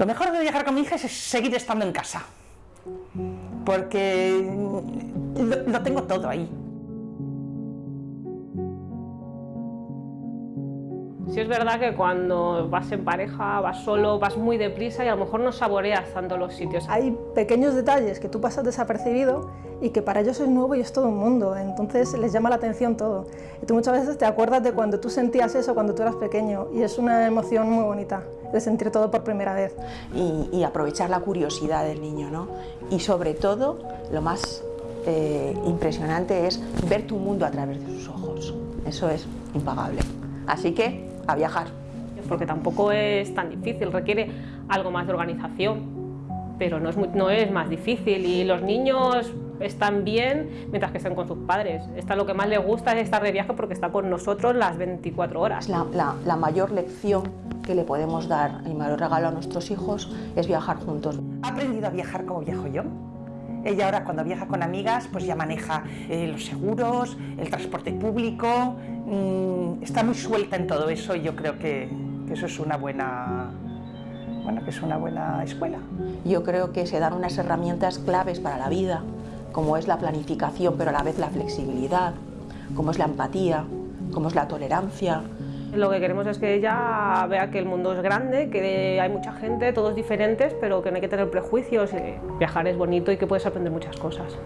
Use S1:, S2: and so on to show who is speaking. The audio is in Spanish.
S1: Lo mejor de viajar con mi hija es seguir estando en casa, porque lo, tengo todo ahí.
S2: Sí es verdad que cuando vas en pareja, vas solo, vas muy deprisa y a lo mejor no saboreas tanto los sitios.
S3: Hay pequeños detalles que tú pasas desapercibido y que para ellos es nuevo y es todo un mundo, entonces les llama la atención todo. Y tú muchas veces te acuerdas de cuando tú sentías eso cuando tú eras pequeño y es una emoción muy bonita de sentir todo por primera vez.
S4: Y, y aprovechar la curiosidad del niño, ¿no? Y sobre todo, lo más eh, impresionante es ver tu mundo a través de sus ojos. Eso es impagable. Así que, a viajar.
S2: Porque tampoco es tan difícil, requiere algo más de organización, pero no es, muy- no es más difícil y los niños están bien mientras que estén con sus padres. Esta lo que más les gusta es estar de viaje porque está con nosotros las 24 horas.
S4: La, la- la mayor lección que le podemos dar, el mayor regalo a nuestros hijos es viajar juntos.
S1: Ha aprendido a viajar como viajo yo. Ella ahora cuando viaja con amigas pues ya maneja eh, los seguros, el transporte público, mm, está muy suelta en todo eso y yo creo que, que eso es una buena, bueno, que es una buena escuela.
S4: Yo creo que se dan unas herramientas claves para la vida, como es la planificación, pero a la vez la flexibilidad, como es la empatía, como es la tolerancia,
S2: Lo que queremos es que ella vea que el mundo es grande, que hay mucha gente, todos diferentes, pero que no hay que tener prejuicios. y Viajar es bonito y que puedes aprender muchas cosas.